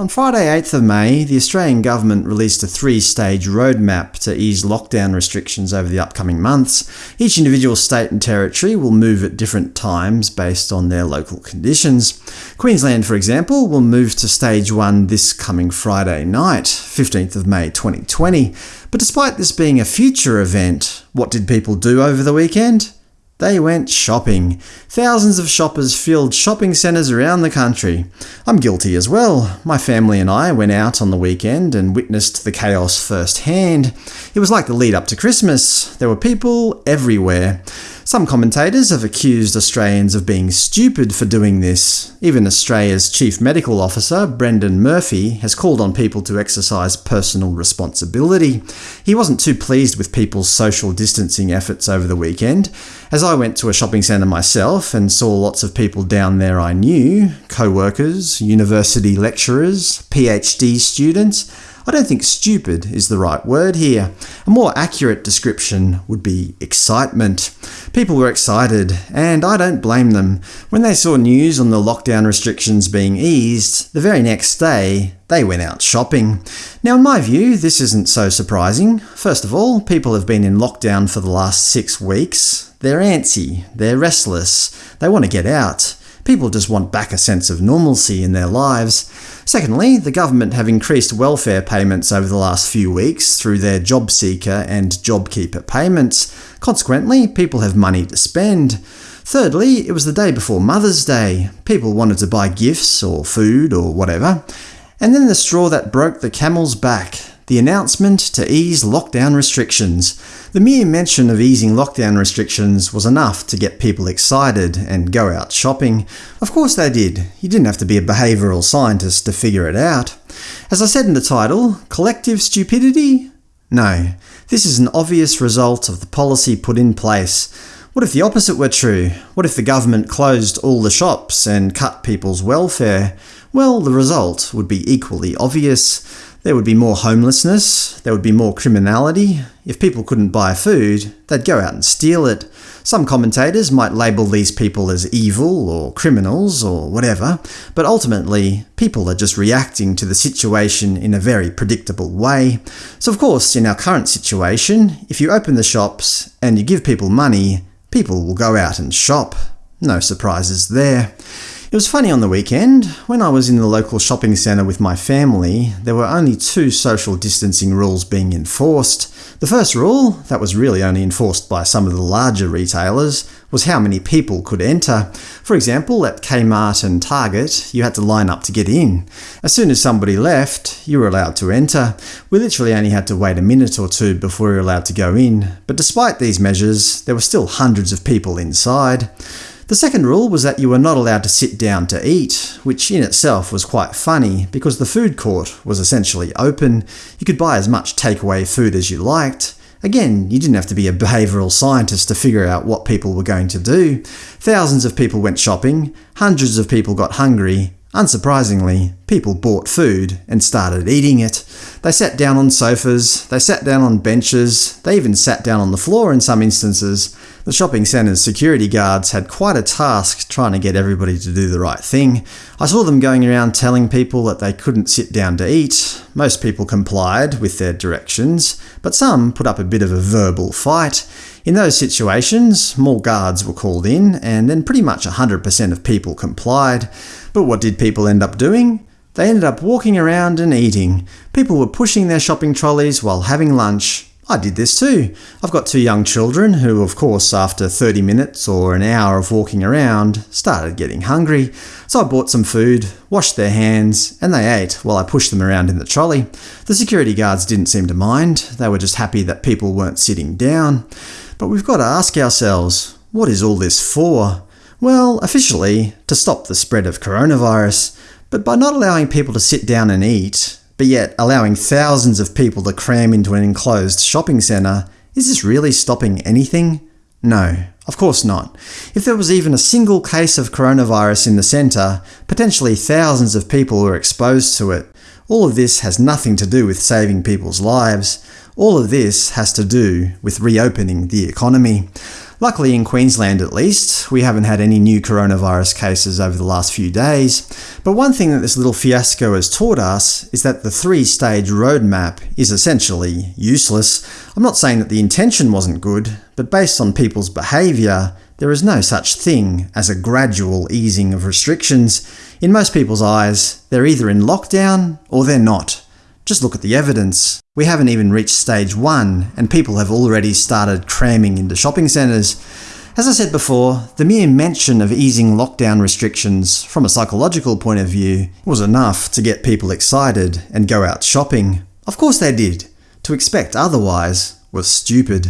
On Friday 8th of May, the Australian government released a three-stage roadmap to ease lockdown restrictions over the upcoming months. Each individual state and territory will move at different times based on their local conditions. Queensland, for example, will move to Stage 1 this coming Friday night, 15th of May 2020. But despite this being a future event, what did people do over the weekend? They went shopping. Thousands of shoppers filled shopping centres around the country. I'm guilty as well. My family and I went out on the weekend and witnessed the chaos firsthand. It was like the lead up to Christmas. There were people everywhere. Some commentators have accused Australians of being stupid for doing this. Even Australia's Chief Medical Officer, Brendan Murphy, has called on people to exercise personal responsibility. He wasn't too pleased with people's social distancing efforts over the weekend. As I went to a shopping centre myself and saw lots of people down there I knew – co-workers, university lecturers, PhD students – I don't think stupid is the right word here. A more accurate description would be excitement. People were excited, and I don't blame them. When they saw news on the lockdown restrictions being eased, the very next day they went out shopping. Now in my view, this isn't so surprising. First of all, people have been in lockdown for the last six weeks. They're antsy, they're restless, they want to get out. People just want back a sense of normalcy in their lives. Secondly, the government have increased welfare payments over the last few weeks through their JobSeeker and JobKeeper payments. Consequently, people have money to spend. Thirdly, it was the day before Mother's Day. People wanted to buy gifts or food or whatever. And then the straw that broke the camel's back the announcement to ease lockdown restrictions. The mere mention of easing lockdown restrictions was enough to get people excited and go out shopping. Of course they did. You didn't have to be a behavioural scientist to figure it out. As I said in the title, collective stupidity? No. This is an obvious result of the policy put in place. What if the opposite were true? What if the government closed all the shops and cut people's welfare? Well, the result would be equally obvious. There would be more homelessness, there would be more criminality. If people couldn't buy food, they'd go out and steal it. Some commentators might label these people as evil or criminals or whatever, but ultimately, people are just reacting to the situation in a very predictable way. So of course, in our current situation, if you open the shops and you give people money, people will go out and shop. No surprises there. It was funny on the weekend. When I was in the local shopping centre with my family, there were only two social distancing rules being enforced. The first rule, that was really only enforced by some of the larger retailers, was how many people could enter. For example, at Kmart and Target, you had to line up to get in. As soon as somebody left, you were allowed to enter. We literally only had to wait a minute or two before we were allowed to go in. But despite these measures, there were still hundreds of people inside. The second rule was that you were not allowed to sit down to eat, which in itself was quite funny, because the food court was essentially open. You could buy as much takeaway food as you liked. Again, you didn't have to be a behavioural scientist to figure out what people were going to do. Thousands of people went shopping, hundreds of people got hungry, Unsurprisingly, people bought food and started eating it. They sat down on sofas, they sat down on benches, they even sat down on the floor in some instances. The shopping centre's security guards had quite a task trying to get everybody to do the right thing. I saw them going around telling people that they couldn't sit down to eat. Most people complied with their directions, but some put up a bit of a verbal fight. In those situations, more guards were called in, and then pretty much 100% of people complied. But what did people end up doing? They ended up walking around and eating. People were pushing their shopping trolleys while having lunch. I did this too. I've got two young children who, of course, after 30 minutes or an hour of walking around, started getting hungry. So I bought some food, washed their hands, and they ate while I pushed them around in the trolley. The security guards didn't seem to mind. They were just happy that people weren't sitting down. But we've got to ask ourselves, what is all this for? Well, officially, to stop the spread of coronavirus. But by not allowing people to sit down and eat, but yet allowing thousands of people to cram into an enclosed shopping centre, is this really stopping anything? No, of course not. If there was even a single case of coronavirus in the centre, potentially thousands of people were exposed to it. All of this has nothing to do with saving people's lives. All of this has to do with reopening the economy. Luckily in Queensland at least, we haven't had any new coronavirus cases over the last few days, but one thing that this little fiasco has taught us is that the three-stage roadmap is essentially useless. I'm not saying that the intention wasn't good, but based on people's behaviour, there is no such thing as a gradual easing of restrictions. In most people's eyes, they're either in lockdown or they're not. Just look at the evidence. We haven't even reached stage 1, and people have already started cramming into shopping centres. As I said before, the mere mention of easing lockdown restrictions from a psychological point of view was enough to get people excited and go out shopping. Of course they did. To expect otherwise was stupid.